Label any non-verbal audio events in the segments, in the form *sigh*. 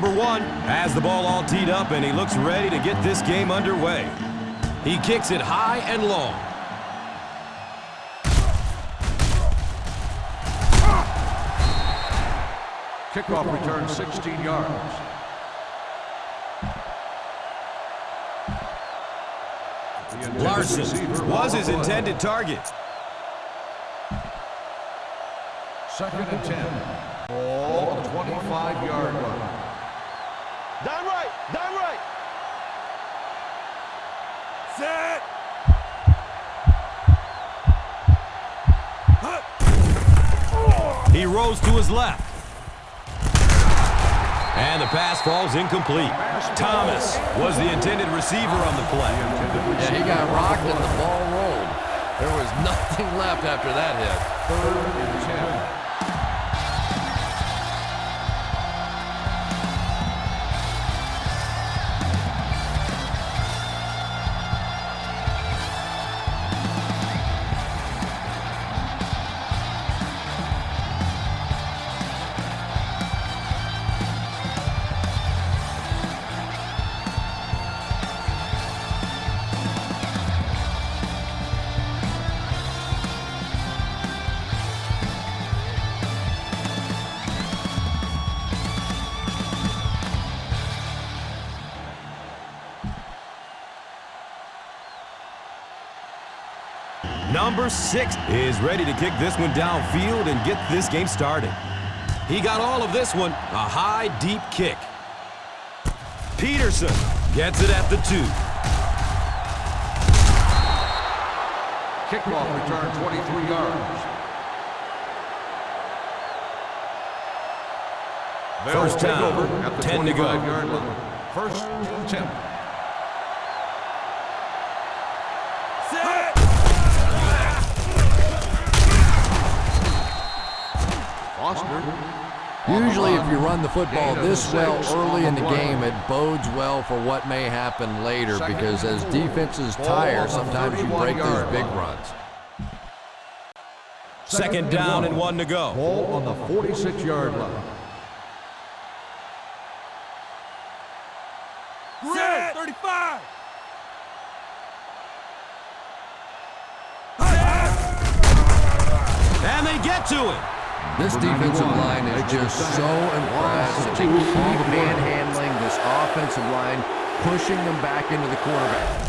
Number one has the ball all teed up, and he looks ready to get this game underway. He kicks it high and long. Kickoff return 16 yards. Larson was his intended target. Second and 10. Ball the 25-yard line. Down right, down right. Set. He rose to his left. And the pass falls incomplete. Thomas was the intended receiver on the play. Yeah, he got rocked and the ball rolled. There was *laughs* nothing left after that hit. Third and 10. Number six is ready to kick this one downfield and get this game started. He got all of this one, a high, deep kick. Peterson gets it at the two. Kickoff return 23 yards. First down, at 10 to go. yard line. First and Usually if you run the football this well early in the game, it bodes well for what may happen later because as defenses tire, sometimes you break those big runs. Second down and one to go. Ball on the 46-yard line. Set. 35. And they get to it. This defensive line is just so impressive. They keep manhandling this offensive line, pushing them back into the quarterback.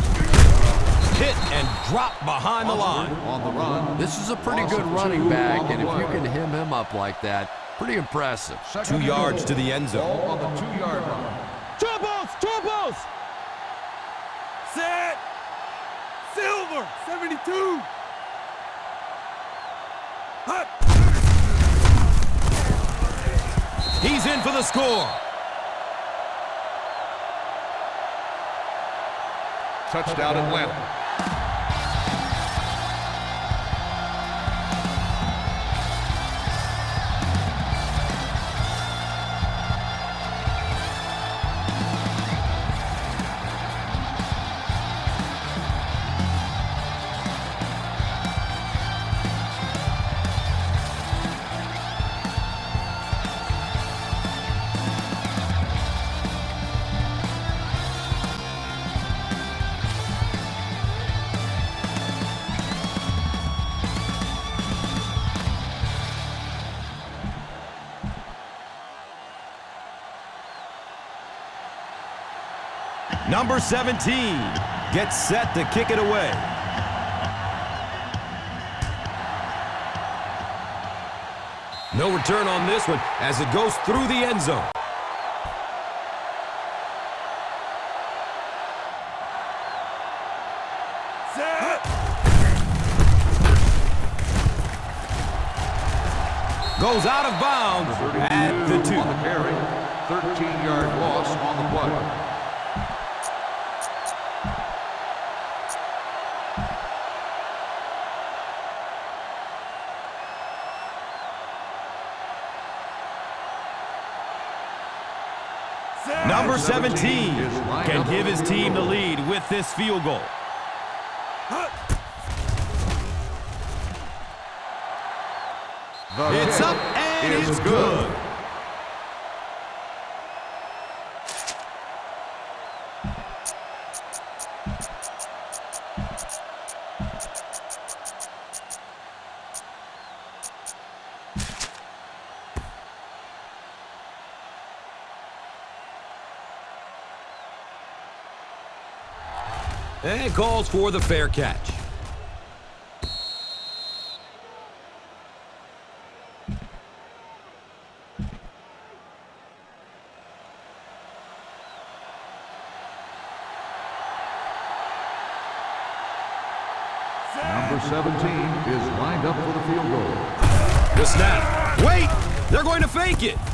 Hit and drop behind the line. On the run. This is a pretty good running back, and if you can hem him up like that, pretty impressive. Two yards to the end zone. Ball on the two-yard line. Troubles, troubles. Set. Silver, 72. Hut. He's in for the score. Touchdown Atlanta. Number 17 gets set to kick it away. No return on this one as it goes through the end zone. Goes out of bounds at the two. 13-yard loss Number 17 can give his team the lead with this field goal. It's up and it's good. And calls for the fair catch. Number 17 is lined up for the field goal. The snap. Wait! They're going to fake it.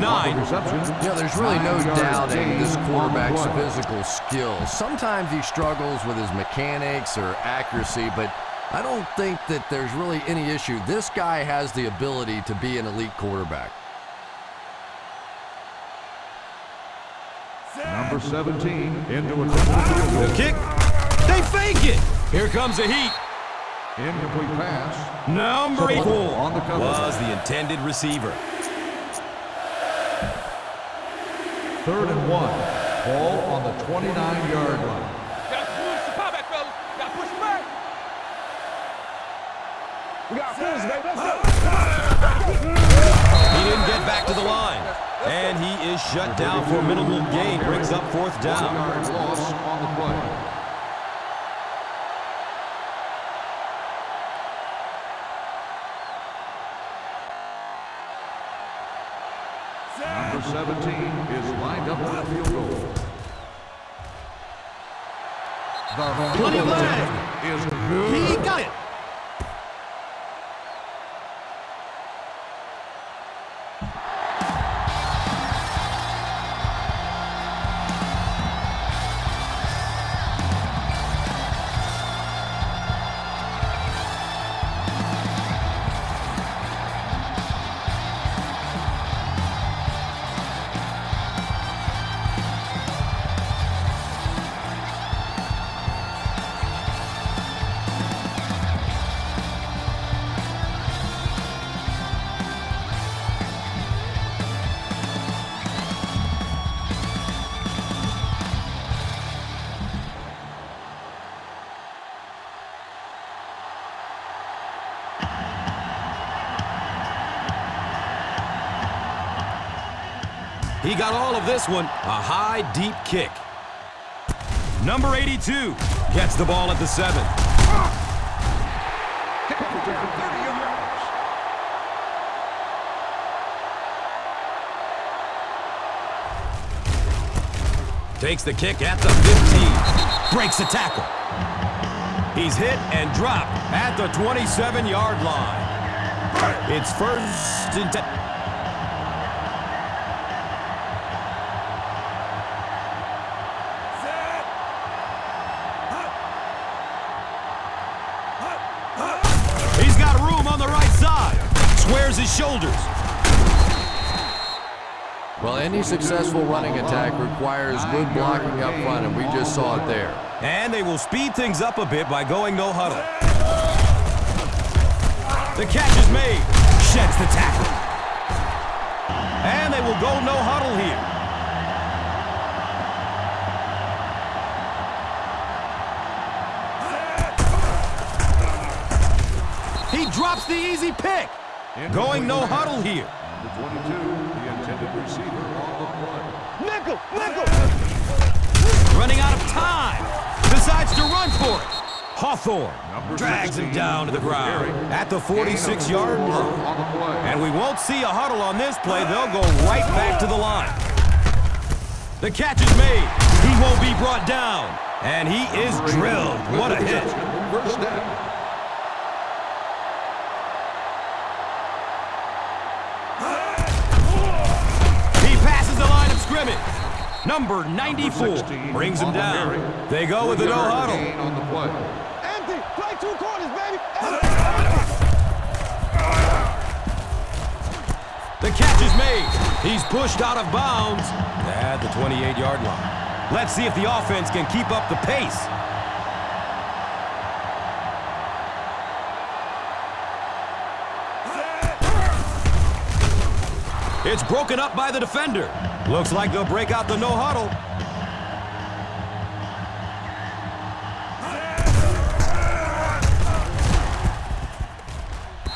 Number 88 Gains on the nine. Reception. You know, there's really no Nine yards doubting this quarterback's physical skills. Sometimes he struggles with his mechanics or accuracy, but I don't think that there's really any issue. This guy has the ability to be an elite quarterback. Number 17 into a field. The kick. They fake it. Here comes the heat. Incomplete pass. Number eight On the cover. was the intended receiver. Third and one. Ball on the 29-yard line. Gotta push the pop back, fellas. Gotta push it back. We got fools, baby. Let's. He didn't get back to the line. And he is shut down for minimal gain. Brings up fourth down. Loss on the play. Number 17 is lined up for the The Plenty of field leg. He got it. He got all of this one. A high, deep kick. Number 82 gets the ball at the seven. Takes the kick at the 15. Breaks the tackle. He's hit and dropped at the 27-yard line. It's first and 10. Shoulders. Well, any successful running attack requires good blocking up front, and we just saw it there. And they will speed things up a bit by going no huddle. The catch is made. Sheds the tackle. And they will go no huddle here. He drops the easy pick. Going no huddle here. Number 22, the intended receiver on the play. Nickel, nickel. Running out of time. Decides to run for it. Hawthorne drags him down to the ground at the 46-yard line. And we won't see a huddle on this play. They'll go right back to the line. The catch is made. He won't be brought down. And he is drilled. What a hit. First down. Scrimmage. Number 94 16 brings him on the down. They go with the no Three-yard huddle. on the play. Empty. Play two corners, baby. The catch is made. He's pushed out of bounds at the 28-yard line. Let's see if the offense can keep up the pace. It's broken up by the defender. Looks like they'll break out the no huddle.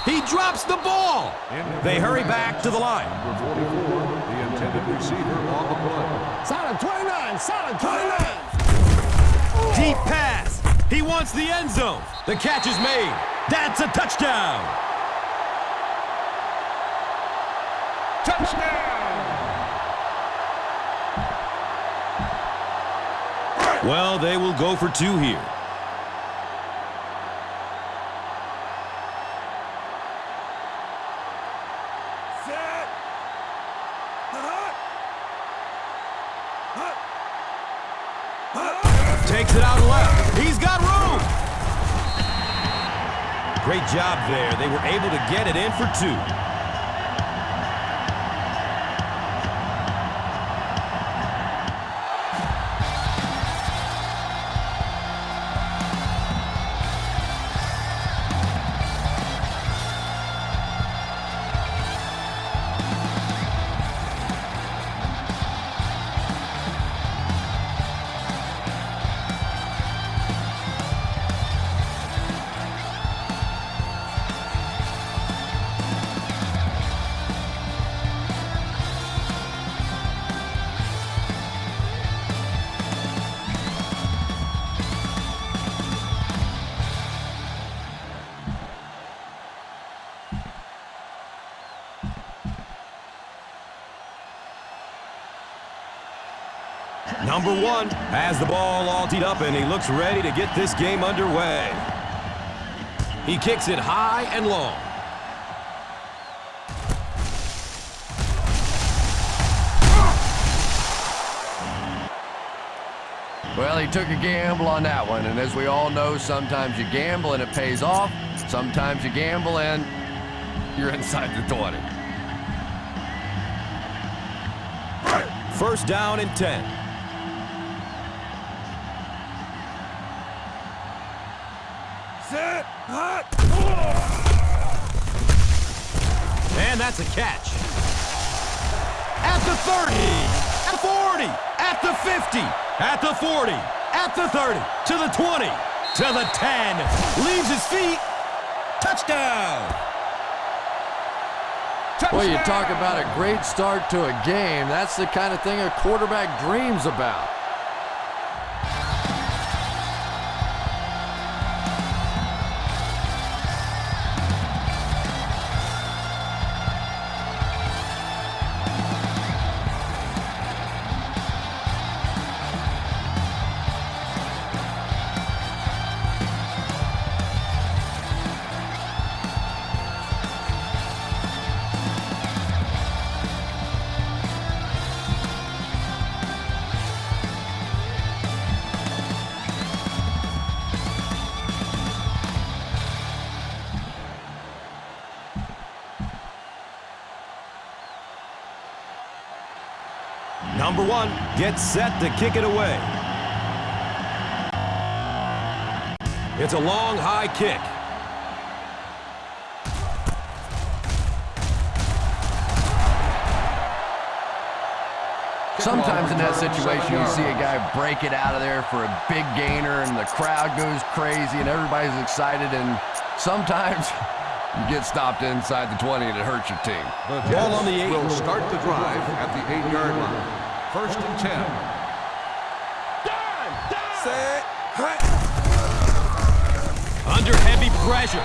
He drops the ball. They hurry back to the line. Number 44, the intended receiver on the play. Solid 29. Solid 29. Deep pass. He wants the end zone. The catch is made. That's a touchdown. Touchdown. Well, they will go for two here. Takes it out left. He's got room. Great job there. They were able to get it in for two. Number one has the ball all teed up, and he looks ready to get this game underway. He kicks it high and long. Well, he took a gamble on that one, and as we all know, sometimes you gamble and it pays off. Sometimes you gamble and you're inside the 20. First down and 10. And that's a catch. At the 30, at the 40, at the 50, at the 40, at the 30, to the 20, to the 10. Leaves his feet. Touchdown. Well, you talk about a great start to a game. That's the kind of thing a quarterback dreams about. Number one gets set to kick it away. It's a long, high kick. Sometimes in that situation, you see a guy break it out of there for a big gainer, and the crowd goes crazy, and everybody's excited. And sometimes *laughs* You get stopped inside the 20 and it hurts your team. The ball on the 8 will start the drive at the eight-yard line. First and 10. Dime! Dime! Set. Under heavy pressure.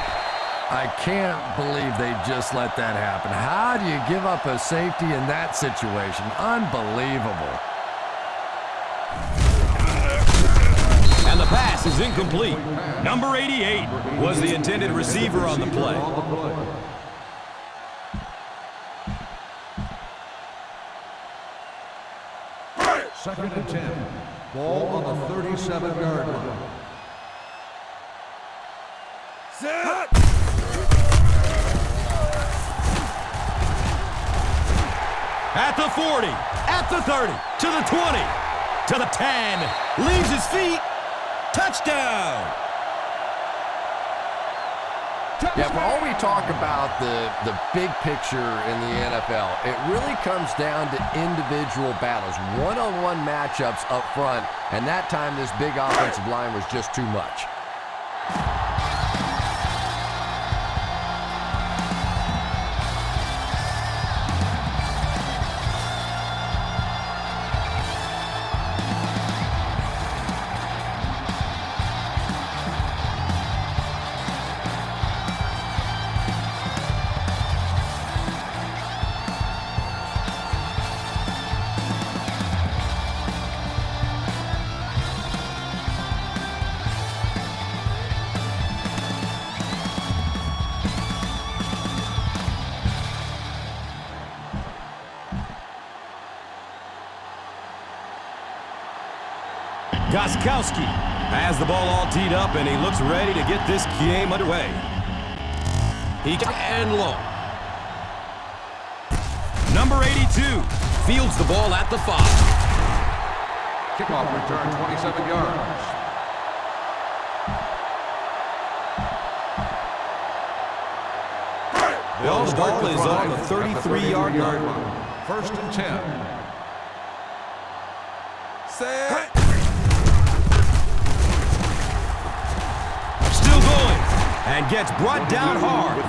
I can't believe they just let that happen. How do you give up a safety in that situation? Unbelievable. And the pass is incomplete. Number 88 was the intended receiver on the play. On the play. Second and 10. Ball on the 37-yard line. Set! At the 40, at the 30, to the 20, to the 10, leaves his feet, touchdown! Yeah, for all we talk about the, the big picture in the NFL, it really comes down to individual battles, one-on-one matchups up front, and that time this big offensive line was just too much. Gostkowski has the ball all teed up, and he looks ready to get this game underway. He and low. Number 82 fields the ball at the five. Kickoff return 27 yards. Ball the is on the 33-yard line. line. First and 10. Still and gets brought down hard.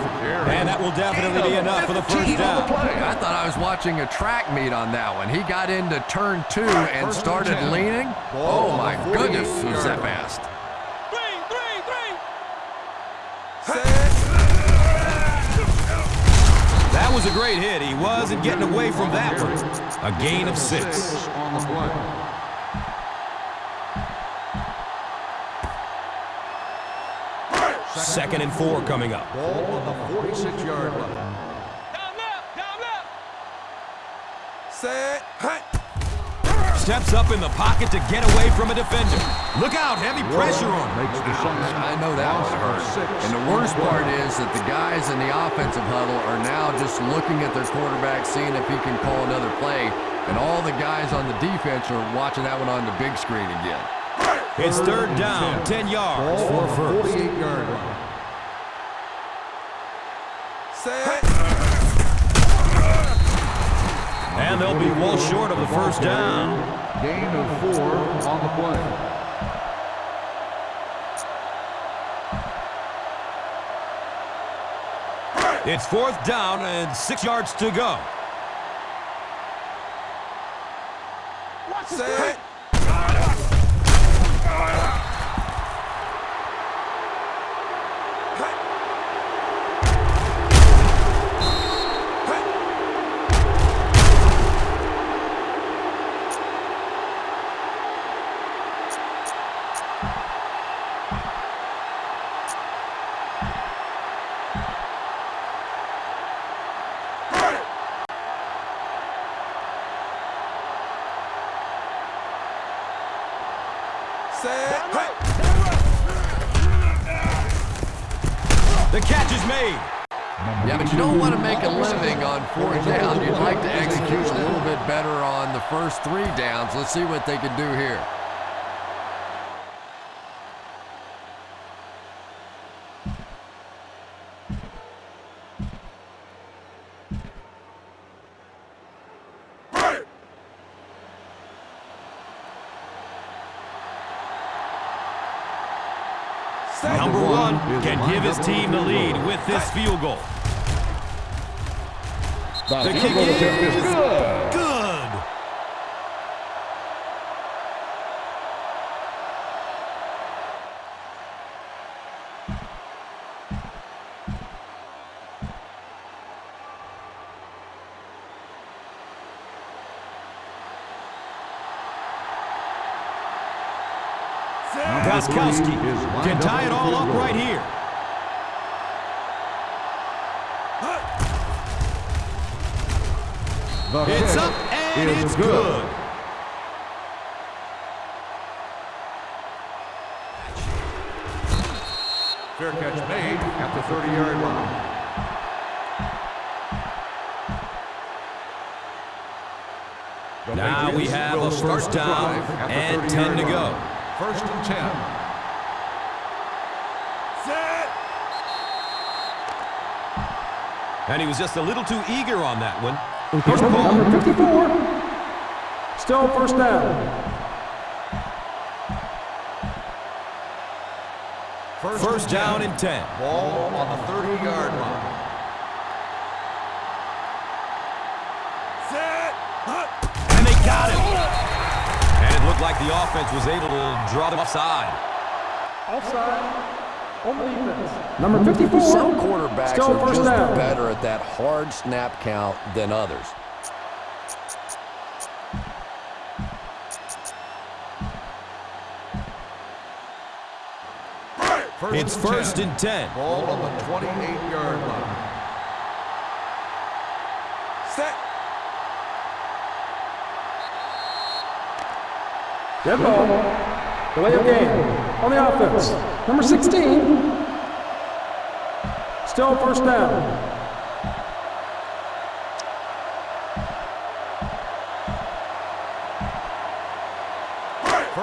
And that will definitely be enough for the first down. I thought I was watching a track meet on that one. He got into turn two and started leaning. Oh my goodness, 48 was that fast. Three, three, three! That was a great hit. He wasn't getting away from that one. A gain of six. Second and four coming up. Ball on the 46-yard line. Down left! Down left! Steps up in the pocket to get away from a defender. Look out, heavy pressure on him. Makes the Saints I know that loss one of hurt. And the worst part is that the guys in the offensive huddle are now just looking at their quarterback, seeing if he can call another play. And all the guys on the defense are watching that one on the big screen again. It's third down, 10 yards for on the first. 48-yard line. And they'll be well short of the first down. Gain of four on the play. It's fourth down and six yards to go. Watch on fourth down. You'd like to execute a little bit better on the first three downs. Let's see what they can do here. Number one can give his team the lead with this field goal. The kick is good. Gostkowski can tie it all up right here. The It's up and it's good. Fair catch made at the 30-yard line. Now we have a first down drive at the and 10 to go. First and 10. Set. And he was just a little too eager on that one. First number 54. Still first down. First down and 10. Ball on the 30-yard line. And they got him. And it looked like the offense was able to draw them offside. Offside. On the defense. Number 54. Some quarterbacks Still are first just down. better at that hard snap count than others. First It's and first 10. and 10. Ball on the 28-yard line. Set. Dead ball. Delay of game. On the offense. Number 16. Still first down.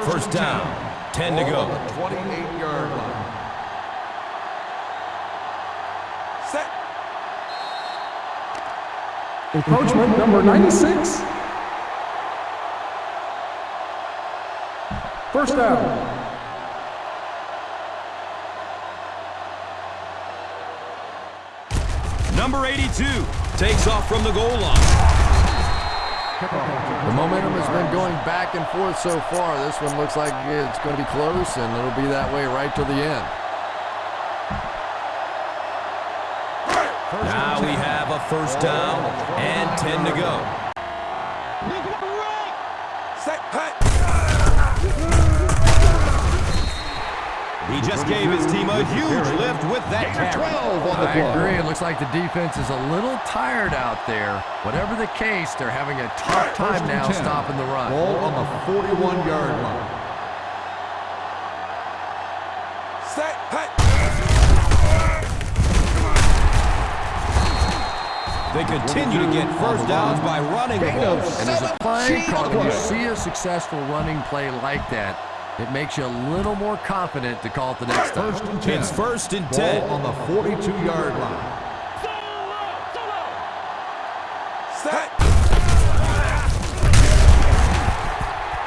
First down. 10 to go. 28-yard line. Set. Encroachment number 96. First down. Number 82 takes off from the goal line. The momentum has been going back and forth so far. This one looks like it's going to be close, and it'll be that way right to the end. Now we have a first down and 10 to go. He just gave his team a huge lift with that carry. I agree. It looks like the defense is a little tired out there. Whatever the case, they're having a tough time now stopping the run. Ball on the 41-yard line. They continue to get first downs by running the ball. And as a play call, when you see a successful running play like that, it makes you a little more confident to call it the next time. First and 10. It's first and Ball 10. on the 42-yard line.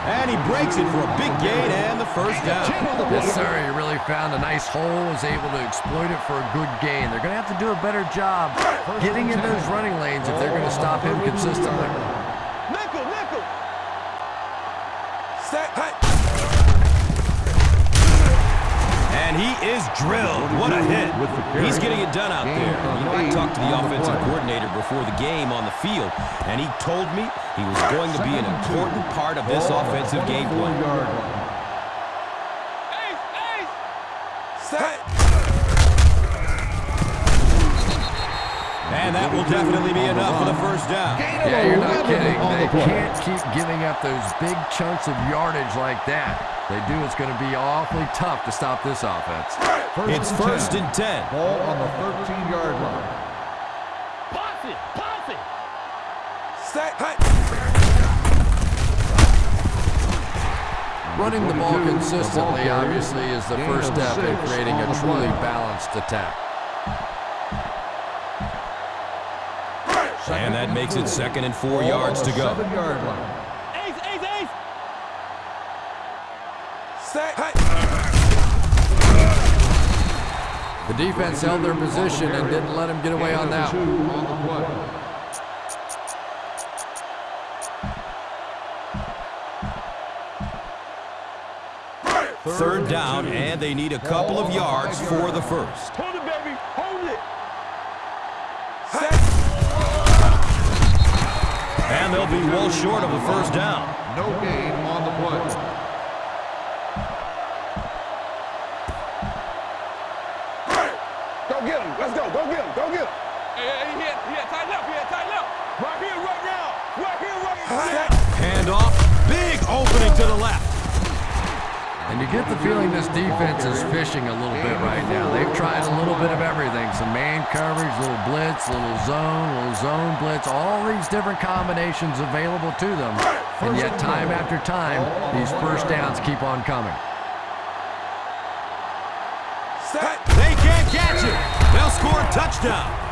And he breaks it for a big gain and the first down. Yes, sir. He really found a nice hole, was able to exploit it for a good gain. They're going to have to do a better job getting in those running lanes if they're going to stop him consistently. Drilled. What a hit. He's getting it done out there. You know, I talked to the offensive coordinator before the game on the field, and he told me he was going to be an important part of this offensive game plan. Yard. And that will definitely be enough for the first down. Yeah, you're not kidding. They can't keep giving up those big chunks of yardage like that. They do, it's going to be awfully tough to stop this offense. It's first and 10. Ball on the 13-yard line. Posse, posse. Running the ball consistently, obviously, is the first step in creating a truly balanced attack. And that makes it second and four yards to go. Seven-yard line. The defense held their position and didn't let him get away on that one. on the play. Third down, and they need a couple of yards for the first. Hold it, baby. Hold it. And they'll be well short of the first down. No gain on the play. Hand off. Big opening to the left. And you get the feeling this defense is fishing a little bit right now. They've tried a little bit of everything. Some man coverage, little blitz, little zone, little zone blitz, all these different combinations available to them. And yet time after time, these first downs keep on coming. They can't catch it. They'll score a. Touchdown.